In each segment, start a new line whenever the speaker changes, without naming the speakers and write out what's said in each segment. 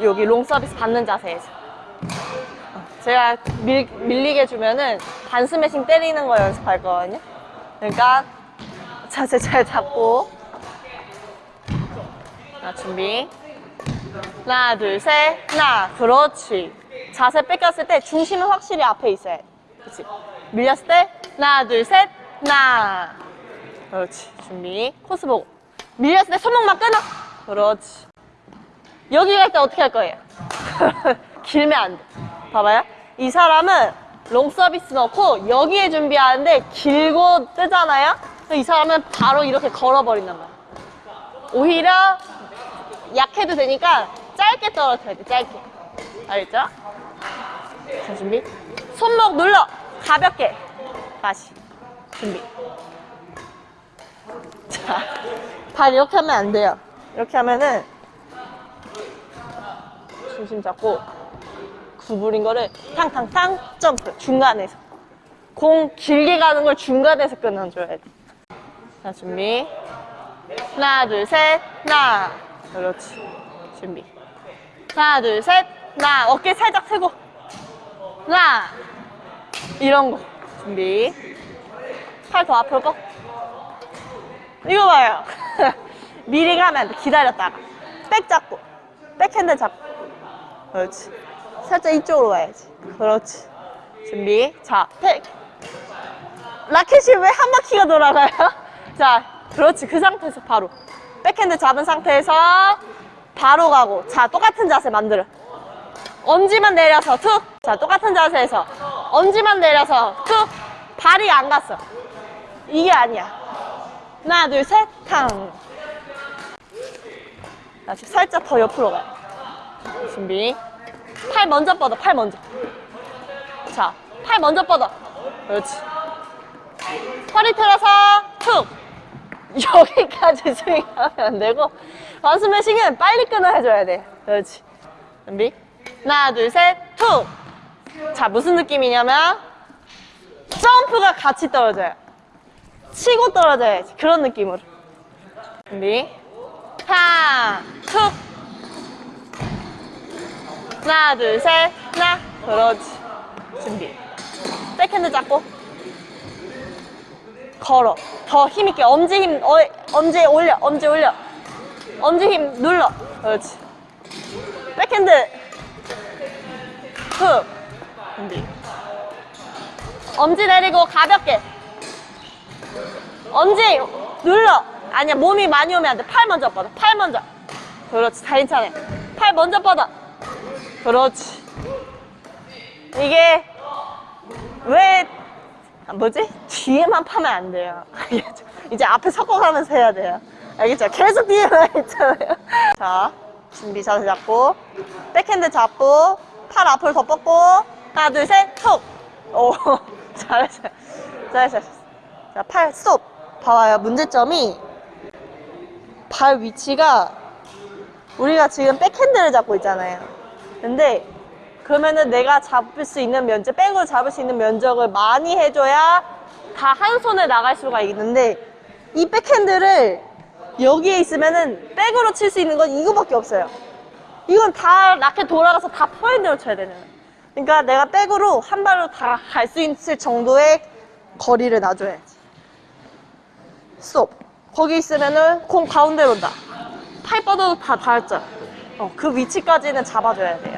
여기 롱 서비스 받는 자세에서 제가 밀, 밀리게 주면은 반 스매싱 때리는 거 연습할 거거든요. 그러니까 자세 잘 잡고. 자 준비. 하나 둘셋. 하나 그렇지. 자세 뺏겼을 때 중심은 확실히 앞에 있어야 돼. 그렇지 밀렸을 때 하나 둘셋. 하나. 그렇지. 준비. 코스 보고. 밀렸을 때 손목만 끊어. 그렇지 여기 갈 때 어떻게 할 거예요? 길면 안 돼. 봐봐요. 이 사람은 롱 서비스 넣고 여기에 준비하는데 길고 뜨잖아요? 이 사람은 바로 이렇게 걸어버린단 말이야. 오히려 약해도 되니까 짧게 떨어뜨려야 돼, 짧게. 알겠죠? 자, 준비. 손목 눌러. 가볍게. 다시. 준비. 자, 발 이렇게 하면 안 돼요. 이렇게 하면은 중심 잡고 구부린 거를 탕탕탕 점프. 중간에서. 공 길게 가는 걸 중간에서 끊어줘야 돼. 자 준비. 하나 둘셋 하나. 그렇지. 준비. 하나 둘셋 하나. 어깨 살짝 세고. 하나. 이런 거. 준비. 팔 더 앞으로 뻗 이거 봐요. 미리 가면 안 돼. 기다렸다가. 백 잡고. 백핸드 잡고 그렇지. 살짝 이쪽으로 가야지. 그렇지. 준비. 자, 백. 라켓이 왜 한 바퀴가 돌아가요? 자, 그렇지. 그 상태에서 바로. 백핸드 잡은 상태에서 바로 가고. 자, 똑같은 자세 만들어. 엄지만 내려서 툭. 자, 똑같은 자세에서 엄지만 내려서 툭. 발이 안 갔어. 이게 아니야. 하나, 둘, 셋, 탕. 자, 지금 살짝 더 옆으로 가요. 준비. 팔 먼저 뻗어, 팔 먼저. 자, 팔 먼저 뻗어. 그렇지. 허리 틀어서 툭. 여기까지 스윙하면 안 되고, 원스매싱은 빨리 끊어줘야 돼. 그렇지. 준비. 하나, 둘, 셋, 툭. 자, 무슨 느낌이냐면, 점프가 같이 떨어져요. 치고 떨어져야지. 그런 느낌으로. 준비. 하나, 툭. 하나 둘셋 하나. 그렇지. 준비. 백핸드 잡고. 걸어. 더 힘있게. 엄지 힘 어, 엄지 올려. 엄지 올려. 엄지 힘 눌러. 그렇지. 백핸드. 훅 준비. 엄지 내리고 가볍게. 엄지 눌러. 아니야 몸이 많이 오면 안돼팔 먼저 뻗어. 팔 먼저. 그렇지. 다 괜찮아. 팔 먼저 뻗어 그렇지. 이게 왜 뭐지? 뒤에만 파면 안 돼요. 이제 앞에 섞어가면서 해야 돼요. 알겠죠? 계속 뒤에만 있잖아요. 자, 준비 자세 잡고 백핸드 잡고 팔 앞을 더 뻗고 하나 둘셋 톡. 오 잘했어요. 잘했어요. 자, 팔 스톱. 봐봐요. 문제점이 발 위치가 우리가 지금 백핸드를 잡고 있잖아요. 근데 그러면은 내가 잡을 수 있는 면적, 백으로 잡을 수 있는 면적을 많이 해줘야 다 한 손에 나갈 수가 있는데 이 백핸드를 여기에 있으면은 백으로 칠 수 있는 건 이거밖에 없어요. 이건 다 라켓 돌아가서 다 포핸드로 쳐야 되는 거예요. 그러니까 내가 백으로 한 발로 다 갈 수 있을 정도의 거리를 놔줘야지. 스톱. 거기 있으면은 공 가운데로 온다. 팔 뻗어도 다 닿았죠. 어, 그 위치까지는 잡아줘야. 이제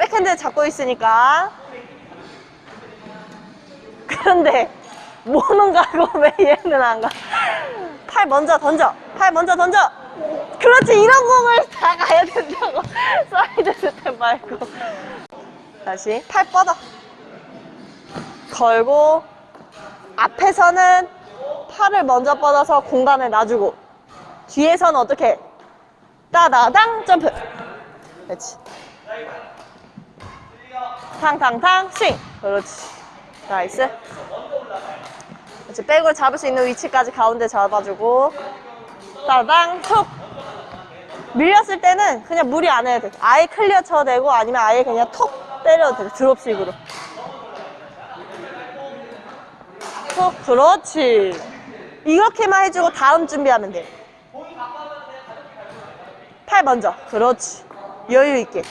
백핸드 잡고 있으니까. 그런데 뭐는 가고 왜 얘는 안 가? 팔 먼저 던져. 팔 먼저 던져. 그렇지 이런 공을 다 가야 된다고. 사이드 스텝 말고. 다시 팔 뻗어. 걸고 앞에서는 팔을 먼저 뻗어서 공간을 놔주고 뒤에서는 어떻게 따다당 점프 그렇지 탕탕탕 스윙 그렇지. nice. 그렇지 백을 잡을 수 있는 위치까지 가운데 잡아주고. 따다당 툭. 밀렸을 때는 그냥 무리 안 해도 돼. 아예 클리어 쳐도 되고 아니면 아예 그냥 톡 때려도 돼. 드롭식으로. 톡. 그렇지. 이렇게만 해주고 다음 준비하면 돼. 팔 먼저. 그렇지. 여유 있게.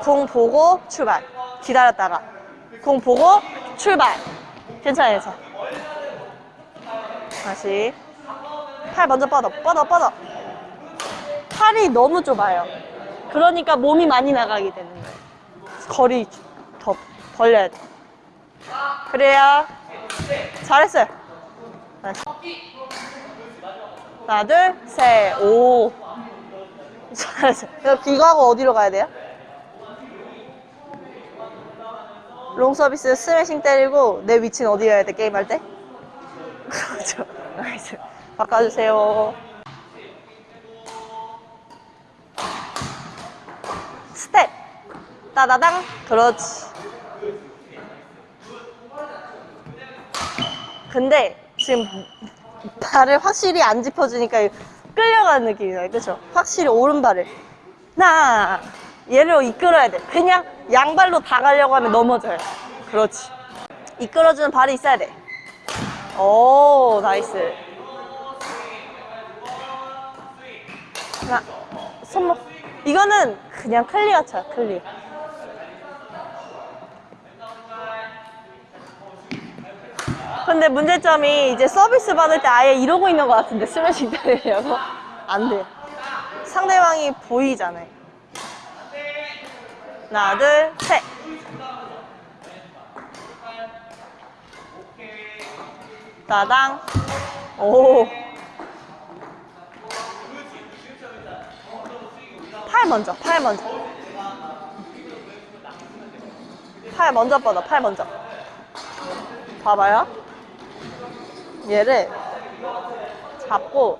공 보고 출발. 기다렸다가 공 보고 출발. 괜찮아, 괜찮아. 다시. 팔 먼저 뻗어, 뻗어, 뻗어. 팔이 너무 좁아요. 그러니까 몸이 많이 나가게 되는 거예요. 거리 더 벌려야 돼. 그래야 잘했어요. 다시. 하나, 둘, 셋, 오. 잘했어요. 이거 이거 하고 어디로 가야 돼요? 롱 서비스 스매싱 때리고 내 위치는 어디여야 돼 게임할 때? 그렇죠. nice. 바꿔주세요. 스텝. 따다당. 그렇지. 근데 지금 발을 확실히 안 짚어주니까 끌려가는 느낌이 나요. 그쵸? 확실히 오른발을. 나 얘를 이끌어야 돼. 그냥 양발로 다 가려고 하면 넘어져요. 그렇지. 이끌어주는 발이 있어야 돼. 오, nice. 하나, 손목. 이거는 그냥 클리어 쳐, 클리어. 근데 문제점이 이제 서비스 받을 때 아예 이러고 있는 것 같은데 스매싱 때리려고 안 돼. 상대방이 보이잖아요. 하나, 둘, 셋. 따당. 오. 팔 먼저, 팔 먼저. 팔 먼저 뻗어, 팔 먼저. 봐봐요. 얘를 잡고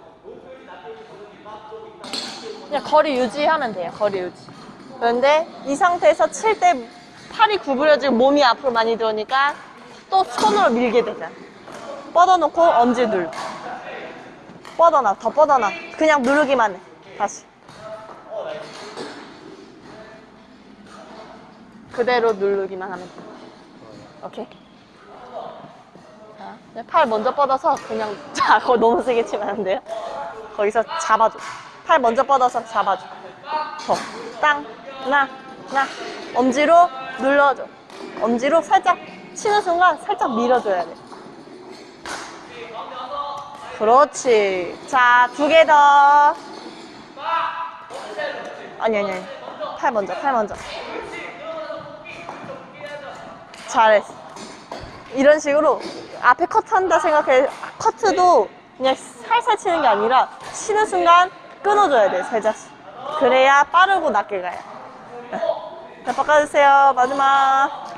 그냥 거리 유지하면 돼요. 거리 유지. 그런데 이 상태에서 칠 때 팔이 구부려지고 몸이 앞으로 많이 들어오니까 또 손으로 밀게 되잖아. 뻗어놓고 엄지 눌러. 뻗어놔, 더 뻗어놔. 그냥 누르기만 해. 다시. 그대로 누르기만 하면 돼. 오케이. 자, 팔 먼저 뻗어서 그냥 자, 그거 너무 세게 치면 안 돼요. 거기서 잡아줘. 팔 먼저 뻗어서 잡아줘. 더. 땅, 나, 나. 엄지로 눌러줘. 엄지로 살짝 치는 순간 살짝 밀어줘야 돼. 그렇지. 자, 두 개 더. 아니, 아니, 아니. 팔 먼저, 팔 먼저. 잘했어. 이런 식으로 앞에 커트 한다 생각해. 커트도 그냥 살살 치는 게 아니라 치는 순간 끊어줘야 돼, 살짝씩. 그래야 빠르고 낮게 가요. 자, 바꿔주세요. 마지막.